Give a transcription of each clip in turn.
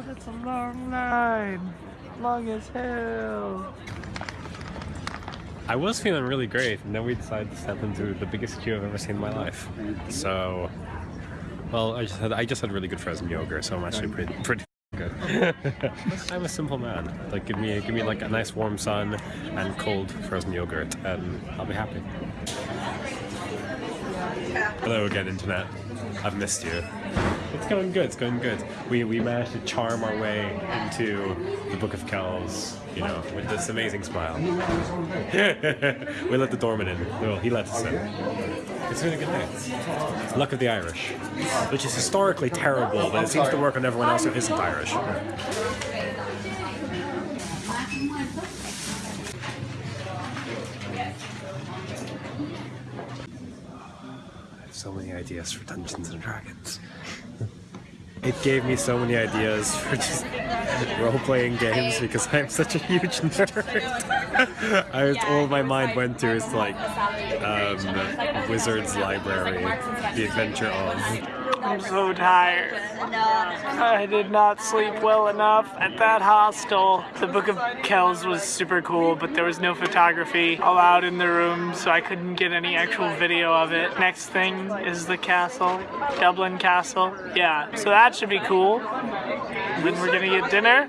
Oh, that's a long line. Long as hell. I was feeling really great, and then we decided to step into the biggest queue I've ever seen in my life. So, well, I just had I just had really good frozen yogurt, so I'm actually pretty pretty good. I'm a simple man. Like, give me give me like a nice warm sun and cold frozen yogurt, and I'll be happy. Hello again, internet. I've missed you. It's going good. It's going good. We we managed to charm our way into the Book of Kells, you know, with this amazing smile. we let the doorman in. Well, he let us in. It's been a good day. Luck of the Irish, which is historically terrible, but it seems to work on everyone else who isn't Irish. I have so many ideas for Dungeons and Dragons. It gave me so many ideas for just role-playing games because I'm such a huge nerd. I was, all my mind went to is like um, Wizard's Library, The Adventure of. I'm so tired. I did not sleep well enough at that hostel. The Book of Kells was super cool, but there was no photography allowed in the room, so I couldn't get any actual video of it. Next thing is the castle, Dublin Castle. Yeah, so that should be cool. Then we're gonna get dinner.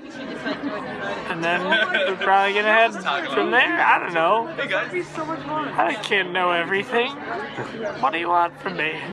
And then we're probably gonna head from there. I don't know. I can't know everything. What do you want from me?